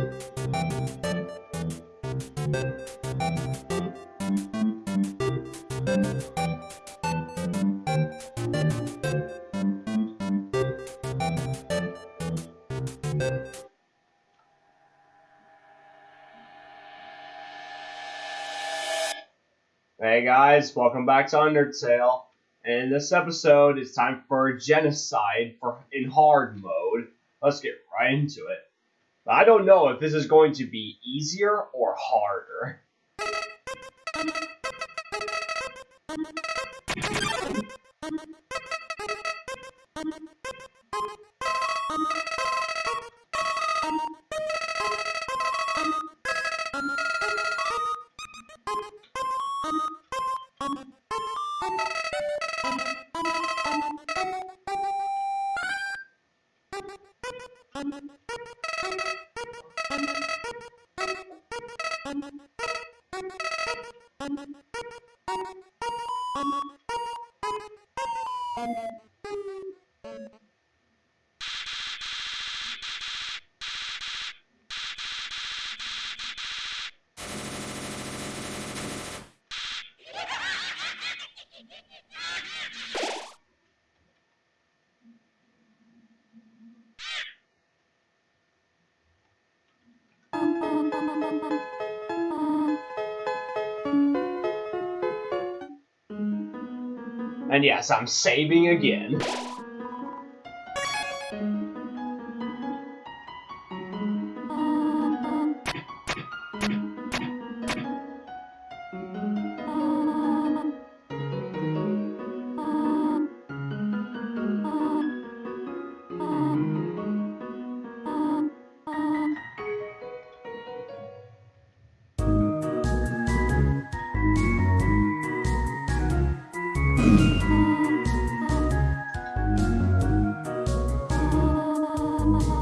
Hey guys, welcome back to Undertale. And in this episode, it's time for genocide for in hard mode. Let's get right into it. I don't know if this is going to be easier or harder. And yes, I'm saving again. Oh.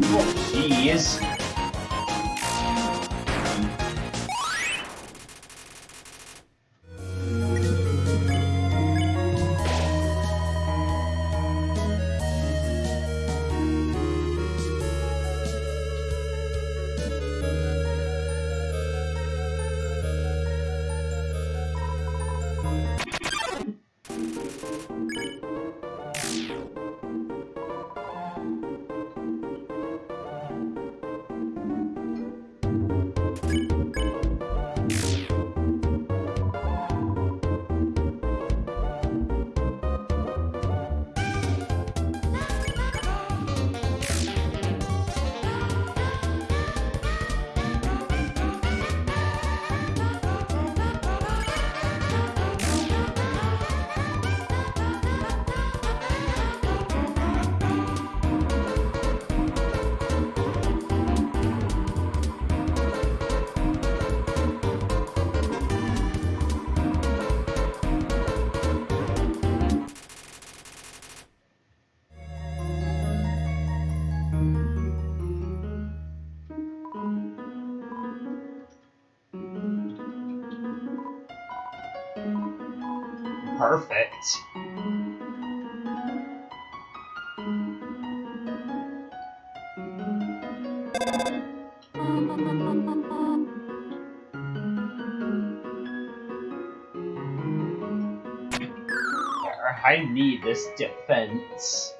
Jeez. Perfect. I need this defense.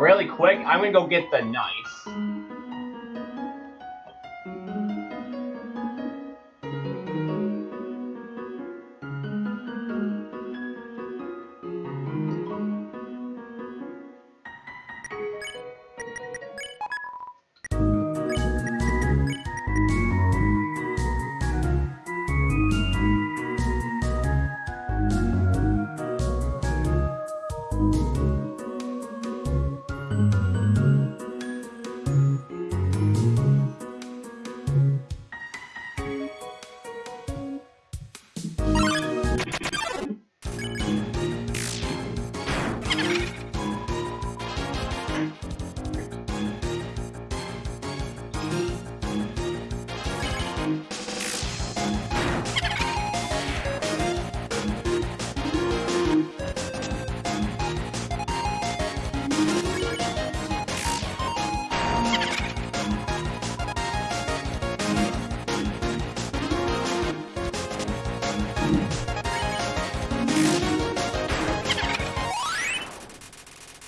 Really quick, I'm gonna go get the knife.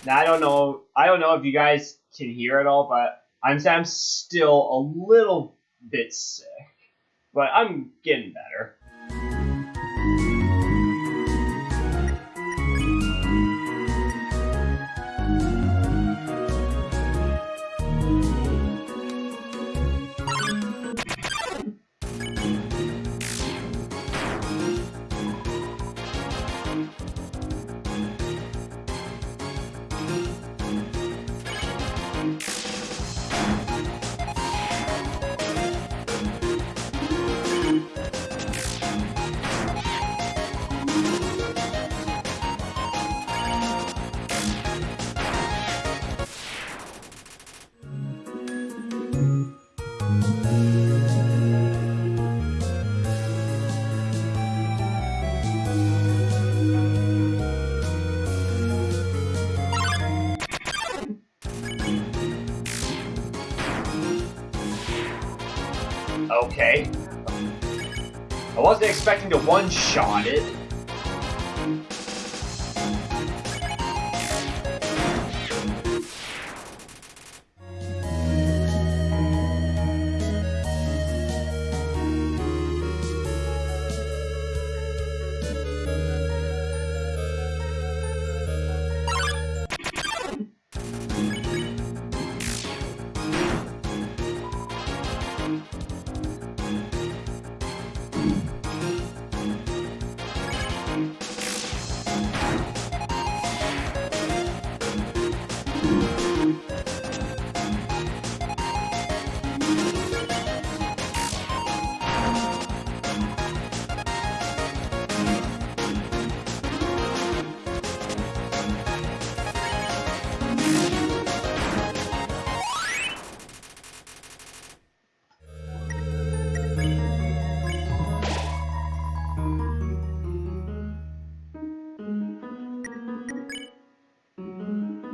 Now I don't know. I don't know if you guys can hear it all, but I'm I'm still a little bit sick, but I'm getting better. Okay. I wasn't expecting to one-shot it.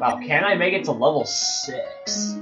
Wow, can I make it to level 6?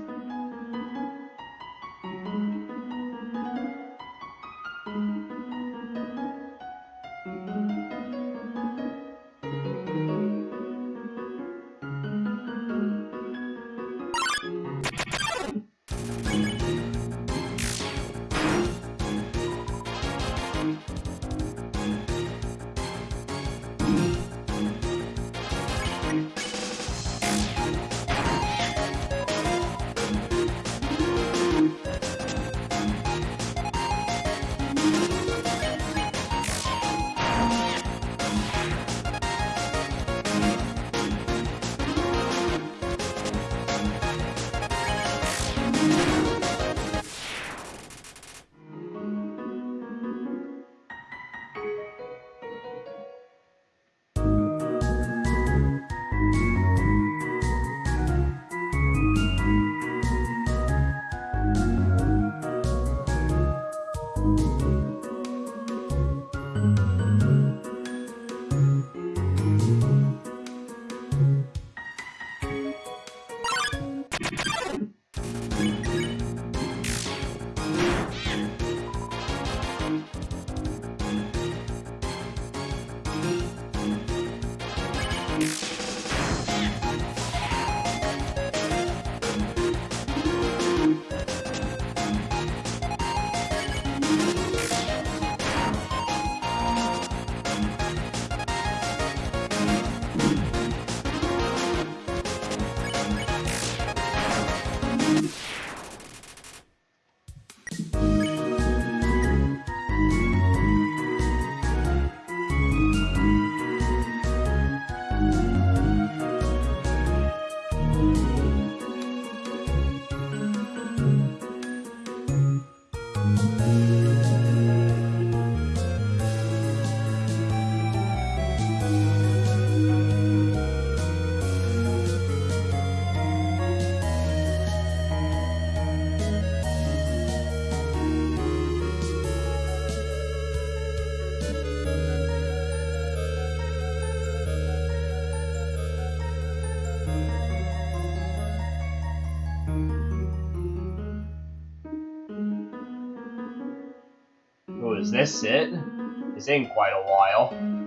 is this it? This in quite a while.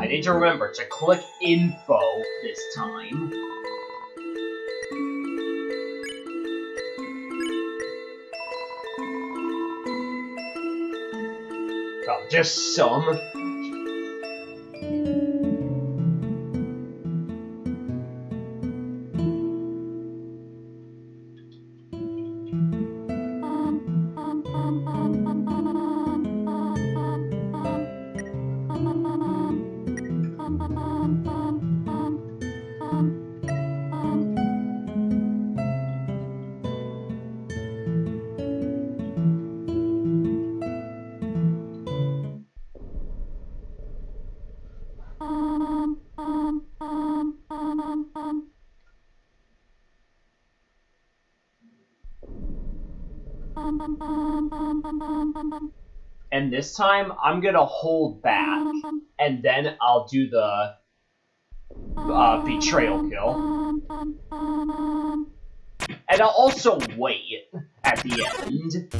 I need to remember to click info this time. Just some. And this time, I'm gonna hold back, and then I'll do the uh, betrayal kill. And I'll also wait at the end.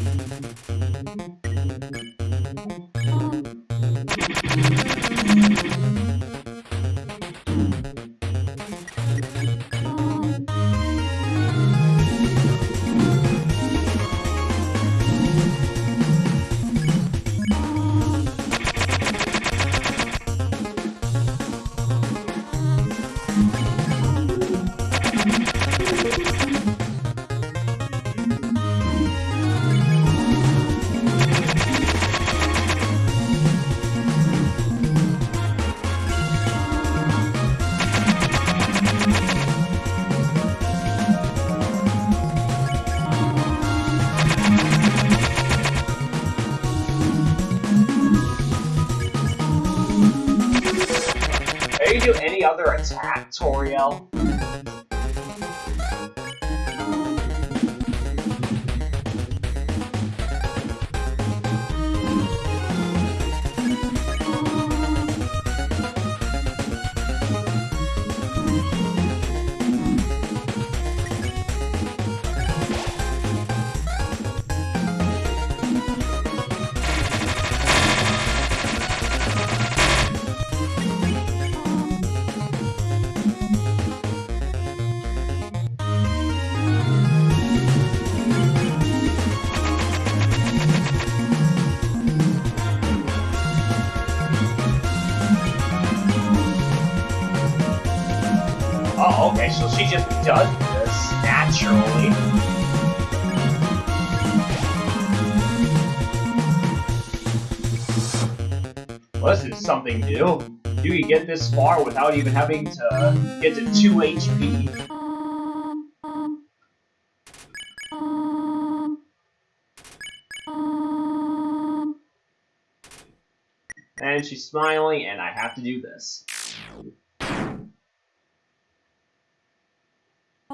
Does this naturally. This is something new. You can get this far without even having to get to 2 HP. And she's smiling, and I have to do this.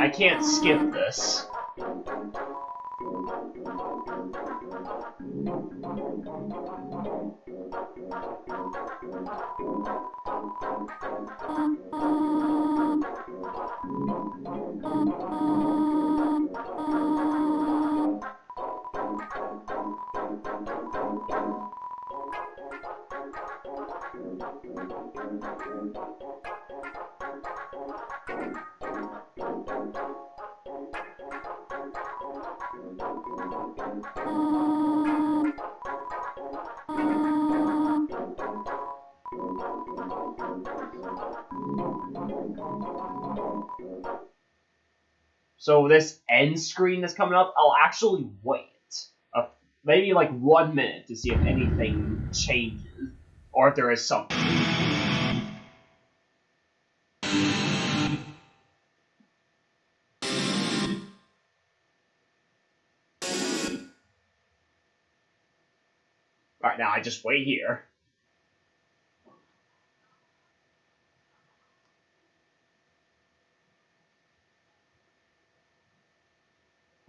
I can't skip this. So this end screen that's coming up, I'll actually wait. Uh, maybe like one minute to see if anything changes. Or if there is something. Alright, now I just wait here.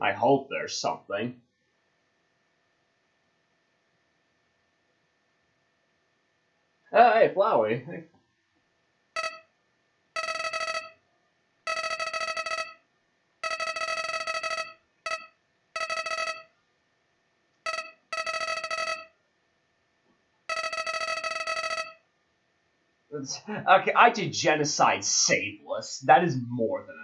I hope there's something. Oh, hey, Flowey. Okay, I did genocide saveless. That is more than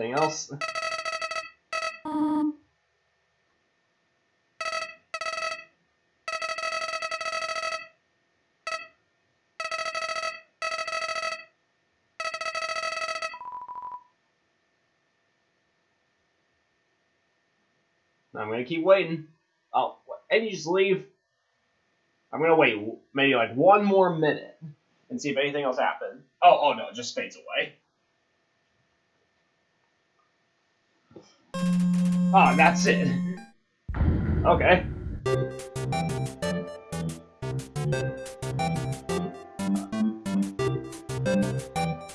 Anything else? Um, I'm gonna keep waiting. Oh, and you just leave. I'm gonna wait maybe like one more minute and see if anything else happens. Oh, oh no, it just fades away. Ah, that's it. Okay.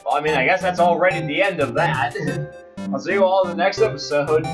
Well, I mean, I guess that's already the end of that. I'll see you all in the next episode.